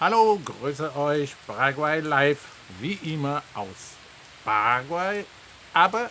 Hallo, grüße euch, Paraguay Live, wie immer aus Paraguay, aber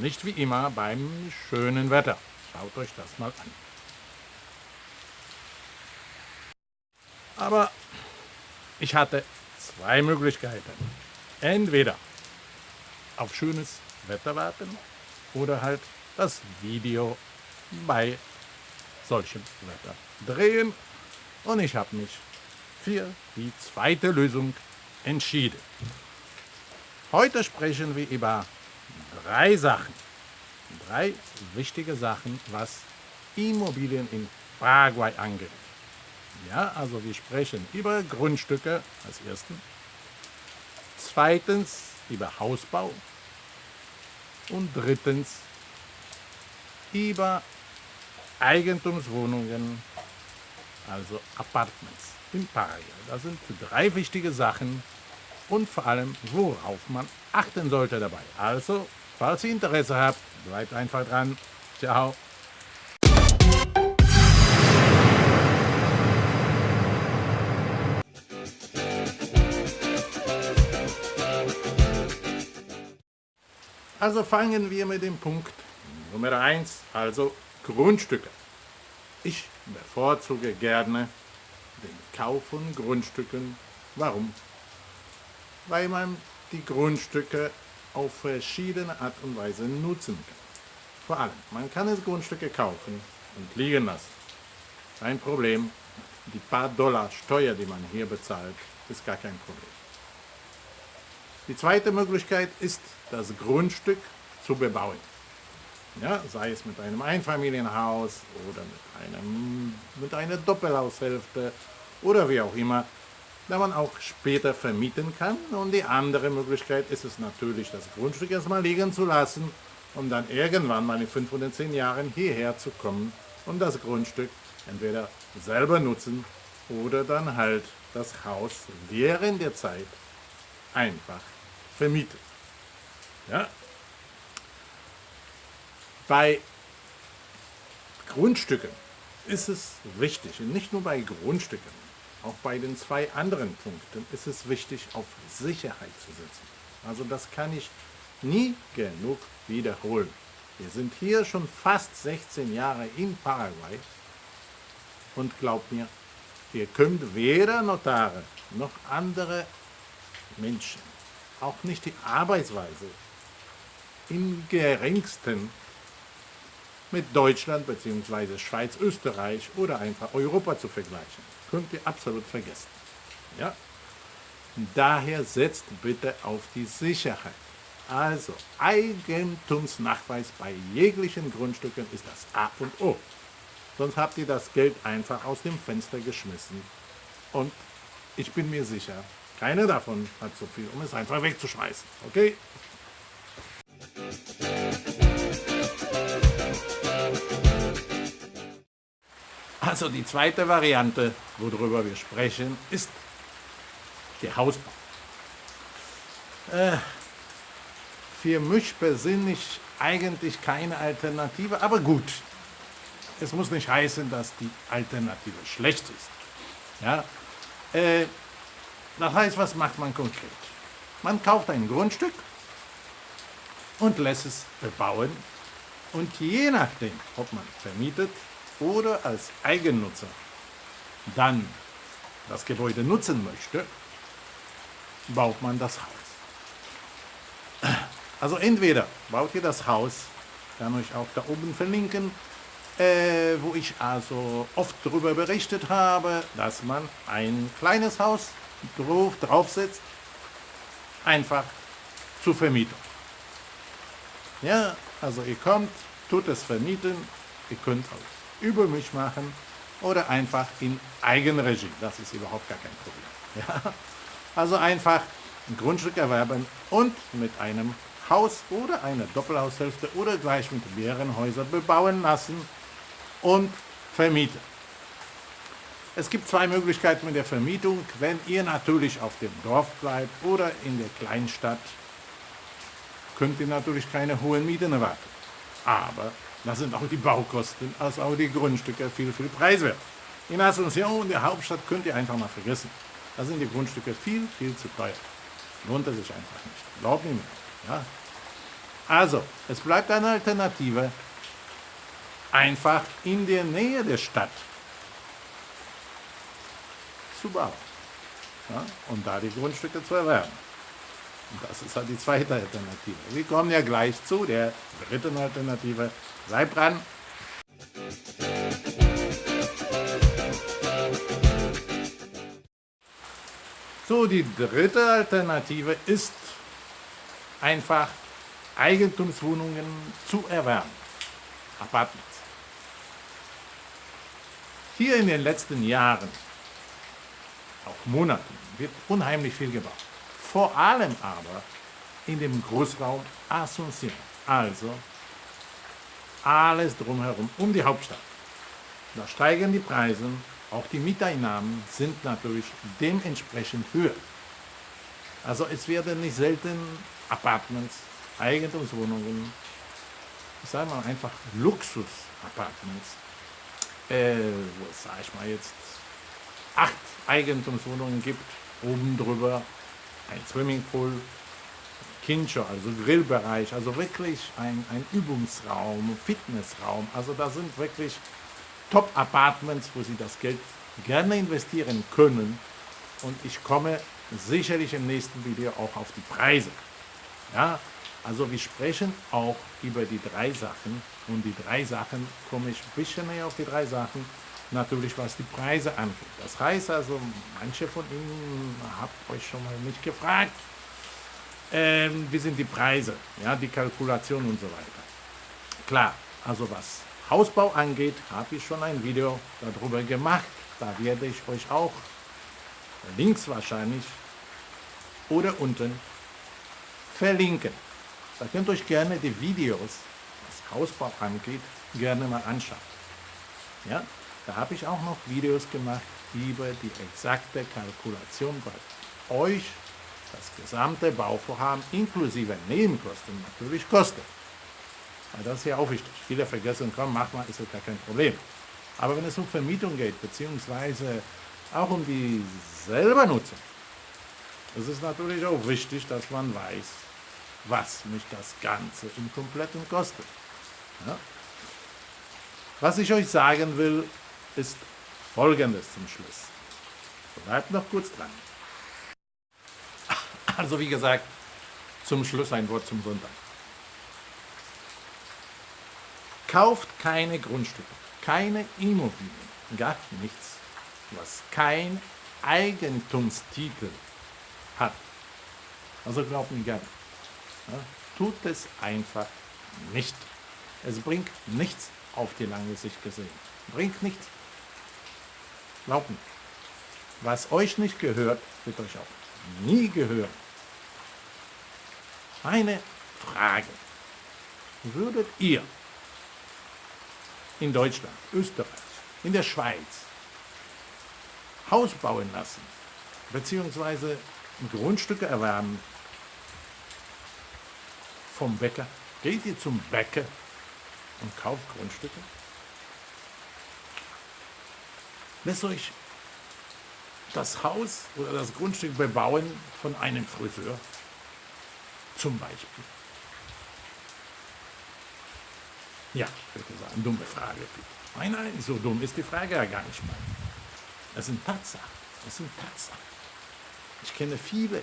nicht wie immer beim schönen Wetter. Schaut euch das mal an. Aber ich hatte zwei Möglichkeiten. Entweder auf schönes Wetter warten oder halt das Video bei solchem Wetter drehen. Und ich habe mich für die zweite Lösung entschieden. Heute sprechen wir über drei Sachen. Drei wichtige Sachen, was Immobilien in Paraguay angeht. Ja, also wir sprechen über Grundstücke als ersten. Zweitens über Hausbau. Und drittens über Eigentumswohnungen, also Apartments in Paraguay. Das sind drei wichtige Sachen und vor allem, worauf man achten sollte dabei. Also, falls ihr Interesse habt, bleibt einfach dran. Ciao. Also fangen wir mit dem Punkt Nummer 1, also Grundstücke. Ich bevorzuge gerne den Kauf von Grundstücken. Warum? Weil man die Grundstücke auf verschiedene Art und Weise nutzen kann. Vor allem, man kann es Grundstücke kaufen und liegen lassen. Kein Problem. Die paar Dollar Steuer, die man hier bezahlt, ist gar kein Problem. Die zweite Möglichkeit ist, das Grundstück zu bebauen. Ja, sei es mit einem Einfamilienhaus oder mit, einem, mit einer Doppelhaushälfte oder wie auch immer, da man auch später vermieten kann. Und die andere Möglichkeit ist es natürlich, das Grundstück erstmal liegen zu lassen, um dann irgendwann mal in fünf oder zehn Jahren hierher zu kommen und das Grundstück entweder selber nutzen oder dann halt das Haus während der Zeit einfach vermieten. Ja, bei Grundstücken ist es wichtig, nicht nur bei Grundstücken, auch bei den zwei anderen Punkten ist es wichtig, auf Sicherheit zu setzen. Also das kann ich nie genug wiederholen. Wir sind hier schon fast 16 Jahre in Paraguay und glaubt mir, ihr könnt weder Notare noch andere Menschen, auch nicht die Arbeitsweise, im geringsten mit Deutschland bzw. Schweiz, Österreich oder einfach Europa zu vergleichen. Könnt ihr absolut vergessen. Ja? Daher setzt bitte auf die Sicherheit. Also Eigentumsnachweis bei jeglichen Grundstücken ist das A und O. Sonst habt ihr das Geld einfach aus dem Fenster geschmissen. Und ich bin mir sicher, keiner davon hat so viel, um es einfach wegzuschmeißen. Okay? Also die zweite Variante, worüber wir sprechen, ist der Hausbau. Äh, für mich persönlich eigentlich keine Alternative, aber gut. Es muss nicht heißen, dass die Alternative schlecht ist. Ja? Äh, das heißt, was macht man konkret? Man kauft ein Grundstück und lässt es bebauen und je nachdem, ob man vermietet oder als Eigennutzer dann das Gebäude nutzen möchte, baut man das Haus. Also entweder baut ihr das Haus, kann ich auch da oben verlinken, äh, wo ich also oft darüber berichtet habe, dass man ein kleines Haus drauf, draufsetzt, einfach zur Vermietung. Ja, also ihr kommt, tut es vermieten, ihr könnt auch über mich machen oder einfach in Eigenregie. Das ist überhaupt gar kein Problem. Ja? Also einfach ein Grundstück erwerben und mit einem Haus oder einer Doppelhaushälfte oder gleich mit mehreren Häusern bebauen lassen und vermieten. Es gibt zwei Möglichkeiten mit der Vermietung. Wenn ihr natürlich auf dem Dorf bleibt oder in der Kleinstadt, könnt ihr natürlich keine hohen Mieten erwarten. Aber da sind auch die Baukosten, als auch die Grundstücke viel, viel preiswert. In Asunción, der Hauptstadt, könnt ihr einfach mal vergessen. Da sind die Grundstücke viel, viel zu teuer. Lohnt es sich einfach nicht. Glaubt mir. Ja? Also, es bleibt eine Alternative, einfach in der Nähe der Stadt zu bauen. Ja? Und da die Grundstücke zu erwerben. Das ist halt die zweite Alternative. Wir kommen ja gleich zu der dritten Alternative. Bleibt dran! So, die dritte Alternative ist einfach Eigentumswohnungen zu erwerben. Apartments. Hier in den letzten Jahren, auch Monaten, wird unheimlich viel gebaut. Vor allem aber in dem Großraum Asunción, also alles drumherum, um die Hauptstadt. Da steigen die Preise, auch die Mieteinnahmen sind natürlich dementsprechend höher. Also es werden nicht selten Apartments, Eigentumswohnungen, ich sage mal einfach Luxus-Apartments, äh, sage ich mal jetzt, acht Eigentumswohnungen gibt, oben drüber ein Swimmingpool, Kincho, also Grillbereich, also wirklich ein, ein Übungsraum, Fitnessraum. Also da sind wirklich Top-Apartments, wo Sie das Geld gerne investieren können. Und ich komme sicherlich im nächsten Video auch auf die Preise. Ja, also wir sprechen auch über die drei Sachen. Und die drei Sachen komme ich ein bisschen näher auf die drei Sachen. Natürlich, was die Preise angeht. Das heißt also, manche von Ihnen habt euch schon mal nicht gefragt, ähm, wie sind die Preise, ja, die Kalkulation und so weiter. Klar, also was Hausbau angeht, habe ich schon ein Video darüber gemacht. Da werde ich euch auch links wahrscheinlich oder unten verlinken. Da könnt ihr euch gerne die Videos, was Hausbau angeht, gerne mal anschauen. Ja, da habe ich auch noch Videos gemacht über die exakte Kalkulation bei euch das gesamte Bauvorhaben inklusive Nebenkosten natürlich kostet. Weil das ist ja auch wichtig. Viele vergessen, komm, mach mal, ist ja gar kein Problem. Aber wenn es um Vermietung geht, beziehungsweise auch um die selber Nutzung, ist es natürlich auch wichtig, dass man weiß, was mich das Ganze im Kompletten kostet. Ja? Was ich euch sagen will, ist Folgendes zum Schluss. Bleibt noch kurz dran. Also wie gesagt, zum Schluss ein Wort zum Sonntag. Kauft keine Grundstücke, keine Immobilien, gar nichts, was kein Eigentumstitel hat. Also glaubt mir gerne. Ja, tut es einfach nicht. Es bringt nichts auf die lange Sicht gesehen. Bringt nichts. Mir. Was euch nicht gehört, wird euch auch nie gehören. Eine Frage. Würdet ihr in Deutschland, Österreich, in der Schweiz Haus bauen lassen, beziehungsweise Grundstücke erwerben vom Bäcker? Geht ihr zum Bäcker und kauft Grundstücke? Lässt euch das Haus oder das Grundstück bebauen von einem Friseur? Zum Beispiel. Ja, bitte sagen, dumme Frage. Nein, nein, so dumm ist die Frage ja gar nicht mal. Das sind Tatsachen. Das sind Tatsachen. Ich kenne viele,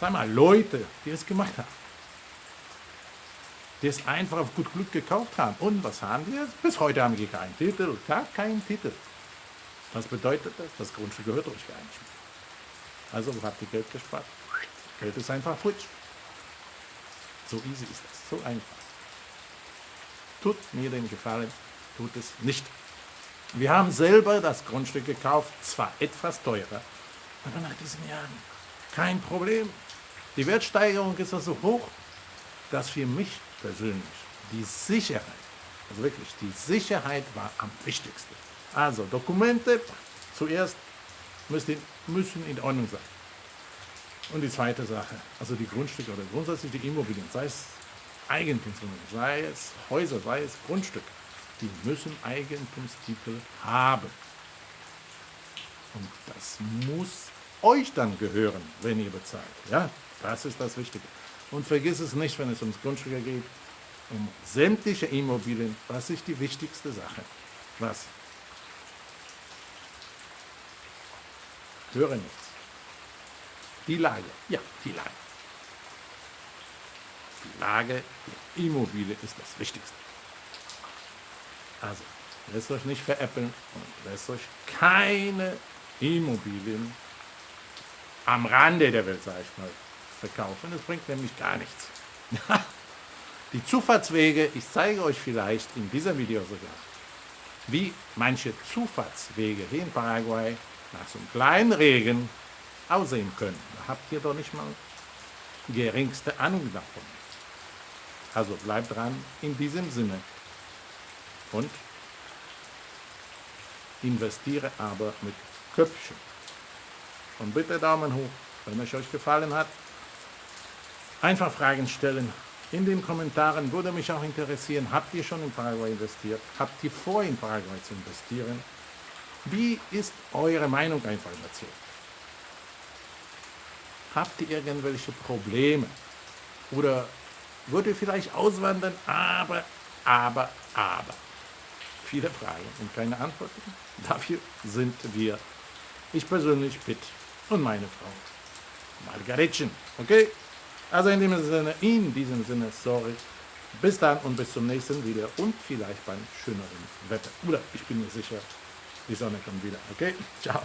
sag mal, Leute, die es gemacht haben. Die es einfach auf gut Glück gekauft haben. Und was haben die jetzt? Bis heute haben die keinen Titel, gar keinen Titel. Was bedeutet das? Das Grundstück gehört euch gar nicht mehr. Also habt ihr Geld gespart. Geld ist einfach futsch. So easy ist das, so einfach. Tut mir den Gefallen, tut es nicht. Wir haben selber das Grundstück gekauft, zwar etwas teurer, aber nach diesen Jahren kein Problem. Die Wertsteigerung ist so hoch, dass für mich persönlich die Sicherheit, also wirklich die Sicherheit war am wichtigsten. Also Dokumente zuerst müssen, müssen in Ordnung sein. Und die zweite Sache, also die Grundstücke oder grundsätzlich die Immobilien, sei es Eigentumswohnungen, sei es Häuser, sei es Grundstücke, die müssen Eigentumstitel haben. Und das muss euch dann gehören, wenn ihr bezahlt. Ja, das ist das Wichtige. Und vergiss es nicht, wenn es ums Grundstücke geht, um sämtliche Immobilien, was ist die wichtigste Sache? Was? Höre nichts. Die Lage. Ja, die Lage. Die Lage der Immobilie ist das Wichtigste. Also, lasst euch nicht veräppeln und lasst euch keine Immobilien am Rande der Welt, sage ich mal, verkaufen. Das bringt nämlich gar nichts. Die Zufahrtswege, ich zeige euch vielleicht in diesem Video sogar, wie manche Zufahrtswege hier in Paraguay nach so einem kleinen Regen aussehen können. Da habt ihr doch nicht mal geringste Ahnung davon. Also bleibt dran in diesem Sinne und investiere aber mit Köpfchen. Und bitte Daumen hoch, wenn es euch gefallen hat. Einfach Fragen stellen. In den Kommentaren würde mich auch interessieren, habt ihr schon in Paraguay investiert? Habt ihr vor, in Paraguay zu investieren? Wie ist eure Meinung einfach dazu? Habt ihr irgendwelche Probleme? Oder wollt ihr vielleicht auswandern? Aber, aber, aber. Viele Fragen und keine Antworten. Dafür sind wir, ich persönlich, Pitt und meine Frau Margaretchen. Okay? Also in diesem Sinne, in diesem Sinne, sorry. Bis dann und bis zum nächsten Video und vielleicht beim schöneren Wetter. Oder ich bin mir sicher, die Sonne kommt wieder. Okay? Ciao.